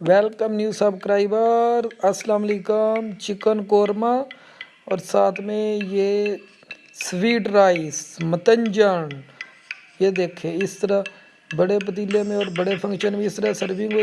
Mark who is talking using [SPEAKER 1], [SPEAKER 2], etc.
[SPEAKER 1] Welcome new subscriber السلام علیکم chicken korma اور ساتھ میں یہ سویٹ رائس متنجن یہ دیکھیں، اس طرح بڑے پتیلے میں اور بڑے فنکشن میں اس طرح سرونگ ہوئی۔